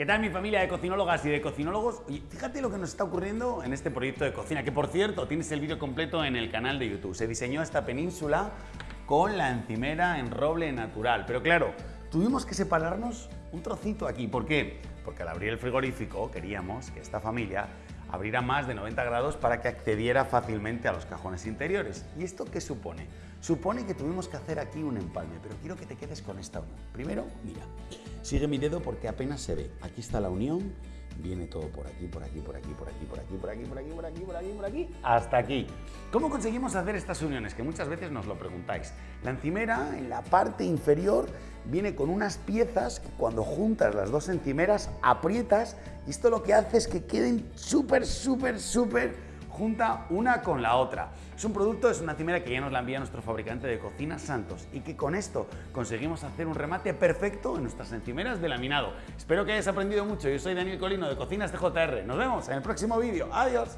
¿Qué tal mi familia de cocinólogas y de cocinólogos? Fíjate lo que nos está ocurriendo en este proyecto de cocina, que por cierto tienes el vídeo completo en el canal de YouTube. Se diseñó esta península con la encimera en roble natural, pero claro, tuvimos que separarnos un trocito aquí. ¿Por qué? Porque al abrir el frigorífico queríamos que esta familia abriera más de 90 grados para que accediera fácilmente a los cajones interiores. ¿Y esto qué supone? Supone que tuvimos que hacer aquí un empalme, pero quiero que te quedes con esta unión. Primero, mira, sigue mi dedo porque apenas se ve. Aquí está la unión, viene todo por aquí, por aquí, por aquí, por aquí, por aquí, por aquí, por aquí, por aquí, por aquí, por aquí, hasta aquí. ¿Cómo conseguimos hacer estas uniones? Que muchas veces nos lo preguntáis. La encimera, en la parte inferior, viene con unas piezas que cuando juntas las dos encimeras, aprietas y esto lo que hace es que queden súper, súper, súper junta una con la otra. Es un producto, es una encimera que ya nos la envía nuestro fabricante de cocina Santos y que con esto conseguimos hacer un remate perfecto en nuestras encimeras de laminado. Espero que hayas aprendido mucho. Yo soy Daniel Colino de Cocinas TJR. Nos vemos en el próximo vídeo. Adiós.